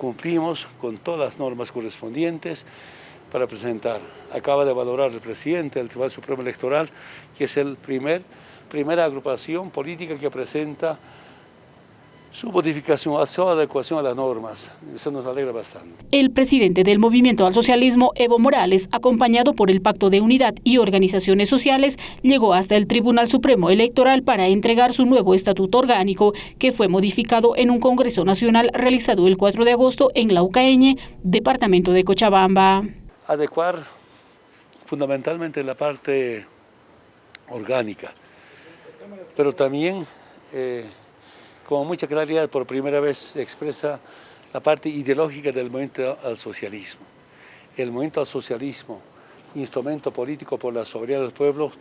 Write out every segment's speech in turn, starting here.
cumplimos con todas las normas correspondientes para presentar. Acaba de valorar el presidente del Tribunal Supremo Electoral, que es el primer, primera agrupación política que presenta su modificación, su adecuación a las normas. Eso nos alegra bastante. El presidente del Movimiento al Socialismo, Evo Morales, acompañado por el Pacto de Unidad y organizaciones sociales, llegó hasta el Tribunal Supremo Electoral para entregar su nuevo estatuto orgánico, que fue modificado en un Congreso Nacional realizado el 4 de agosto en la Ucaeñe, departamento de Cochabamba. Adecuar fundamentalmente la parte orgánica, pero también... Eh, con mucha claridad por primera vez expresa la parte ideológica del movimiento al socialismo. El movimiento al socialismo, instrumento político por la soberanía de los pueblos,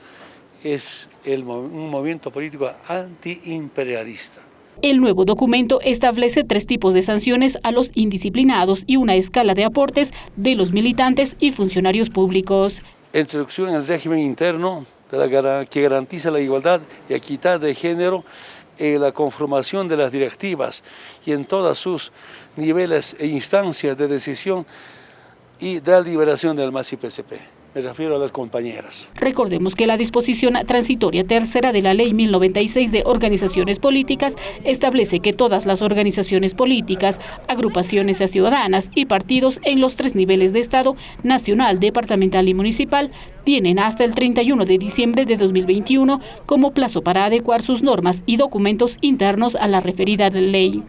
es el, un movimiento político antiimperialista. El nuevo documento establece tres tipos de sanciones a los indisciplinados y una escala de aportes de los militantes y funcionarios públicos. Introducción en el régimen interno que garantiza la igualdad y equidad de género en la conformación de las directivas y en todos sus niveles e instancias de decisión y de liberación del MAS-IPCP. Me refiero a las compañeras. Recordemos que la disposición transitoria tercera de la Ley 1096 de Organizaciones Políticas establece que todas las organizaciones políticas, agrupaciones ciudadanas y partidos en los tres niveles de Estado, nacional, departamental y municipal, tienen hasta el 31 de diciembre de 2021 como plazo para adecuar sus normas y documentos internos a la referida ley.